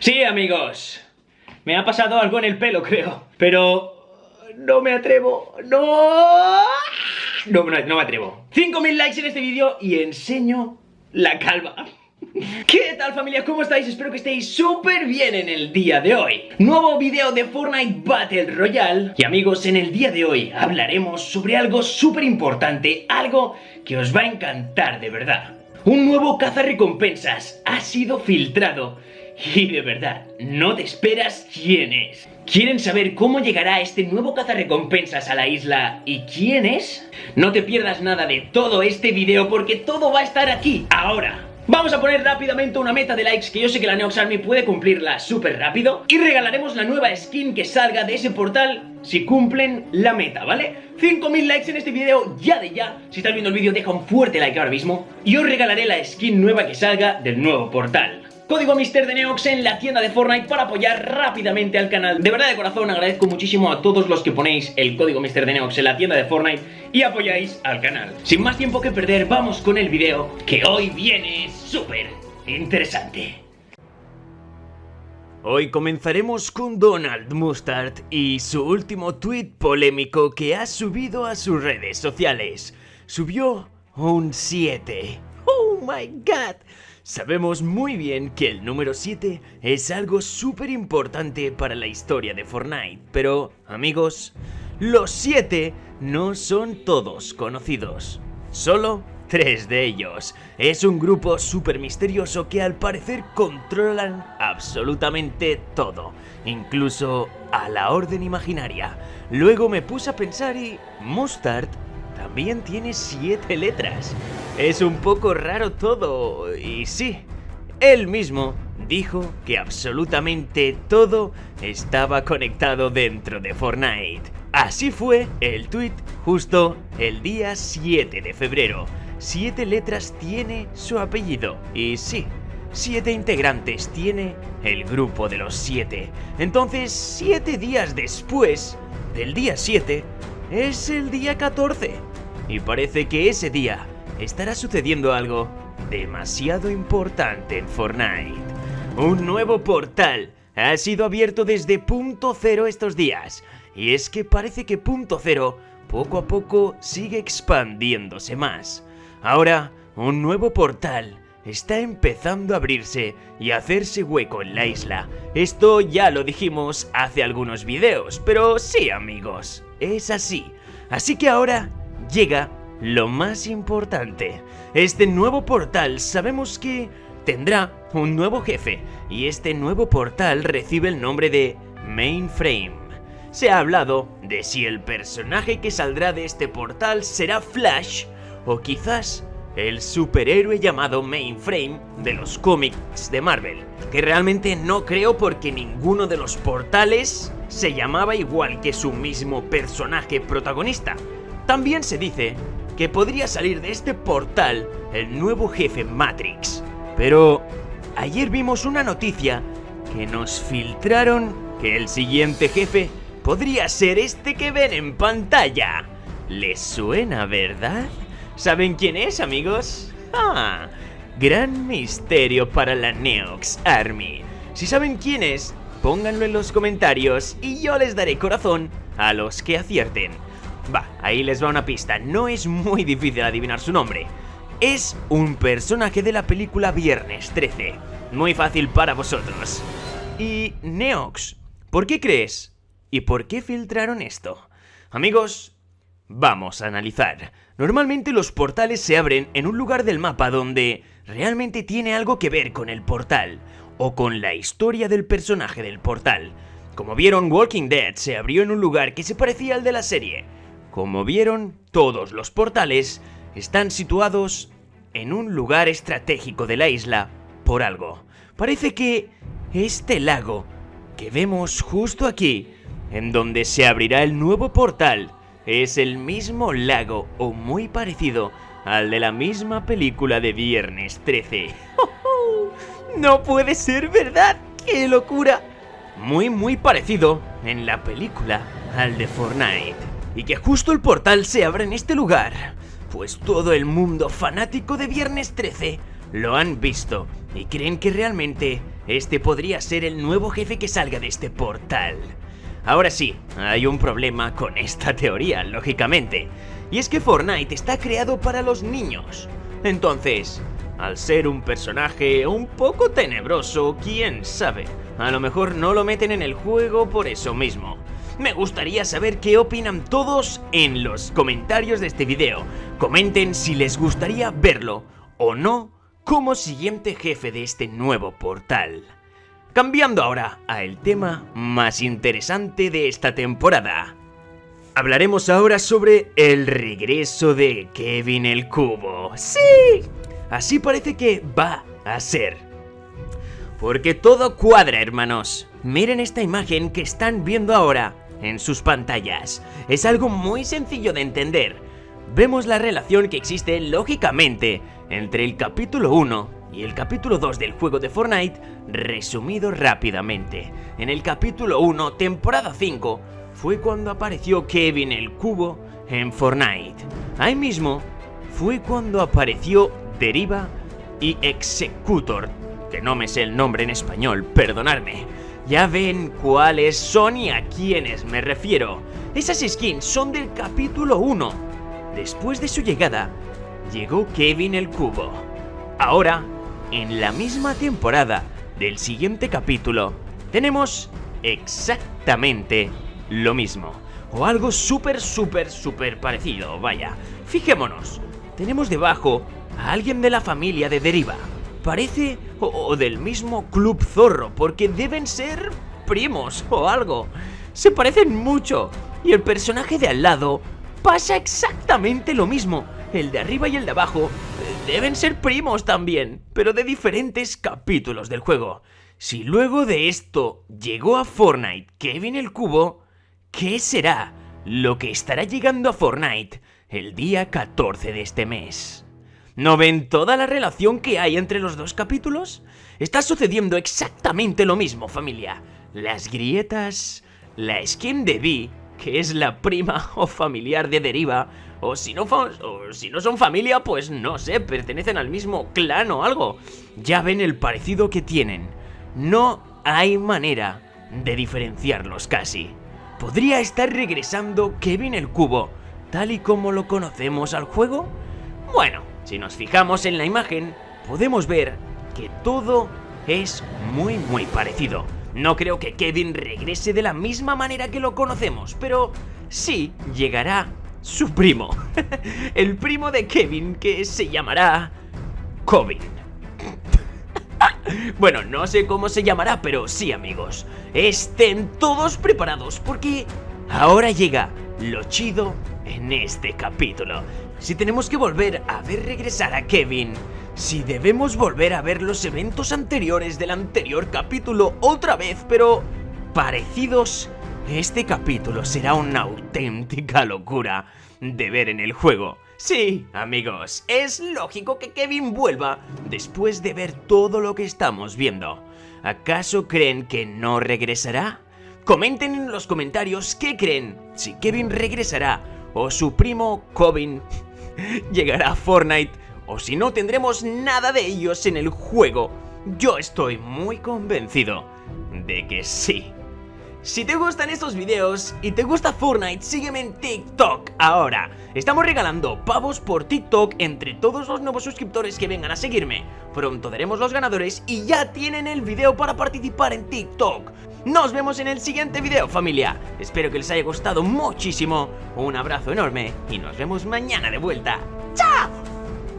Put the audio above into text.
Sí, amigos. Me ha pasado algo en el pelo, creo. Pero... No me atrevo. No. No, no, no me atrevo. 5.000 likes en este vídeo y enseño la calva. ¿Qué tal familia? ¿Cómo estáis? Espero que estéis súper bien en el día de hoy Nuevo vídeo de Fortnite Battle Royale Y amigos, en el día de hoy hablaremos sobre algo súper importante Algo que os va a encantar de verdad Un nuevo cazarrecompensas ha sido filtrado y de verdad, no te esperas quién es. ¿Quieren saber cómo llegará este nuevo cazarrecompensas a la isla y quién es? No te pierdas nada de todo este video porque todo va a estar aquí, ahora. Vamos a poner rápidamente una meta de likes que yo sé que la Neox Army puede cumplirla súper rápido Y regalaremos la nueva skin que salga de ese portal si cumplen la meta, ¿vale? 5.000 likes en este video ya de ya Si estás viendo el vídeo deja un fuerte like ahora mismo Y os regalaré la skin nueva que salga del nuevo portal Código Mister de Neox en la tienda de Fortnite para apoyar rápidamente al canal. De verdad de corazón agradezco muchísimo a todos los que ponéis el código Mister de Neox en la tienda de Fortnite y apoyáis al canal. Sin más tiempo que perder, vamos con el video que hoy viene súper interesante. Hoy comenzaremos con Donald Mustard y su último tweet polémico que ha subido a sus redes sociales. Subió un 7. ¡Oh my god! Sabemos muy bien que el número 7 es algo súper importante para la historia de Fortnite, pero amigos, los 7 no son todos conocidos, solo tres de ellos. Es un grupo súper misterioso que al parecer controlan absolutamente todo, incluso a la orden imaginaria. Luego me puse a pensar y Mustard también tiene siete letras. Es un poco raro todo, y sí, él mismo dijo que absolutamente todo estaba conectado dentro de Fortnite. Así fue el tweet justo el día 7 de febrero. Siete letras tiene su apellido, y sí, siete integrantes tiene el grupo de los siete. Entonces, siete días después del día 7, es el día 14. Y parece que ese día estará sucediendo algo demasiado importante en Fortnite. Un nuevo portal ha sido abierto desde punto cero estos días. Y es que parece que punto cero poco a poco sigue expandiéndose más. Ahora, un nuevo portal está empezando a abrirse y a hacerse hueco en la isla. Esto ya lo dijimos hace algunos videos, pero sí amigos, es así. Así que ahora llega lo más importante. Este nuevo portal sabemos que tendrá un nuevo jefe y este nuevo portal recibe el nombre de Mainframe. Se ha hablado de si el personaje que saldrá de este portal será Flash o quizás el superhéroe llamado Mainframe de los cómics de Marvel, que realmente no creo porque ninguno de los portales se llamaba igual que su mismo personaje protagonista. También se dice que podría salir de este portal el nuevo jefe Matrix. Pero ayer vimos una noticia que nos filtraron que el siguiente jefe podría ser este que ven en pantalla. ¿Les suena, verdad? ¿Saben quién es, amigos? Ah, gran misterio para la Neox Army. Si saben quién es, pónganlo en los comentarios y yo les daré corazón a los que acierten. Va, ahí les va una pista, no es muy difícil adivinar su nombre. Es un personaje de la película Viernes 13. Muy fácil para vosotros. Y Neox, ¿por qué crees? ¿Y por qué filtraron esto? Amigos, vamos a analizar. Normalmente los portales se abren en un lugar del mapa donde realmente tiene algo que ver con el portal o con la historia del personaje del portal. Como vieron, Walking Dead se abrió en un lugar que se parecía al de la serie, como vieron, todos los portales están situados en un lugar estratégico de la isla por algo. Parece que este lago que vemos justo aquí, en donde se abrirá el nuevo portal, es el mismo lago o muy parecido al de la misma película de Viernes 13. ¡No puede ser verdad! ¡Qué locura! Muy muy parecido en la película al de Fortnite y que justo el portal se abra en este lugar, pues todo el mundo fanático de Viernes 13 lo han visto y creen que realmente este podría ser el nuevo jefe que salga de este portal. Ahora sí, hay un problema con esta teoría, lógicamente, y es que Fortnite está creado para los niños. Entonces, al ser un personaje un poco tenebroso, quién sabe, a lo mejor no lo meten en el juego por eso mismo. Me gustaría saber qué opinan todos en los comentarios de este video. Comenten si les gustaría verlo o no como siguiente jefe de este nuevo portal. Cambiando ahora a el tema más interesante de esta temporada. Hablaremos ahora sobre el regreso de Kevin el Cubo. ¡Sí! Así parece que va a ser. Porque todo cuadra, hermanos. Miren esta imagen que están viendo ahora en sus pantallas. Es algo muy sencillo de entender. Vemos la relación que existe lógicamente entre el capítulo 1 y el capítulo 2 del juego de Fortnite resumido rápidamente. En el capítulo 1, temporada 5, fue cuando apareció Kevin el Cubo en Fortnite. Ahí mismo fue cuando apareció Deriva y Executor, que no me sé el nombre en español, perdonadme. Ya ven cuáles son y a quiénes me refiero. Esas skins son del capítulo 1. Después de su llegada, llegó Kevin el Cubo. Ahora en la misma temporada del siguiente capítulo, tenemos exactamente lo mismo. O algo súper, súper, súper parecido, vaya. Fijémonos, tenemos debajo a alguien de la familia de Deriva. Parece o, del mismo Club Zorro, porque deben ser primos o algo. Se parecen mucho. Y el personaje de al lado pasa exactamente lo mismo. El de arriba y el de abajo Deben ser primos también, pero de diferentes capítulos del juego. Si luego de esto llegó a Fortnite Kevin el Cubo, ¿qué será lo que estará llegando a Fortnite el día 14 de este mes? ¿No ven toda la relación que hay entre los dos capítulos? Está sucediendo exactamente lo mismo, familia. Las grietas, la skin de Vi, que es la prima o familiar de Deriva, o si, no o si no son familia, pues no sé, pertenecen al mismo clan o algo. Ya ven el parecido que tienen. No hay manera de diferenciarlos casi. ¿Podría estar regresando Kevin el Cubo tal y como lo conocemos al juego? Bueno, si nos fijamos en la imagen, podemos ver que todo es muy muy parecido. No creo que Kevin regrese de la misma manera que lo conocemos, pero sí llegará su primo. El primo de Kevin que se llamará... Covin. Bueno, no sé cómo se llamará, pero sí amigos, estén todos preparados porque ahora llega lo chido en este capítulo. Si tenemos que volver a ver regresar a Kevin, si debemos volver a ver los eventos anteriores del anterior capítulo otra vez, pero parecidos este capítulo será una auténtica locura de ver en el juego. Sí, amigos, es lógico que Kevin vuelva después de ver todo lo que estamos viendo. ¿Acaso creen que no regresará? Comenten en los comentarios qué creen, si Kevin regresará o su primo Covin llegará Fortnite o si no tendremos nada de ellos en el juego. Yo estoy muy convencido de que sí. Si te gustan estos videos y te gusta Fortnite, sígueme en TikTok ahora. Estamos regalando pavos por TikTok entre todos los nuevos suscriptores que vengan a seguirme. Pronto daremos los ganadores y ya tienen el video para participar en TikTok. Nos vemos en el siguiente video, familia. Espero que les haya gustado muchísimo. Un abrazo enorme y nos vemos mañana de vuelta.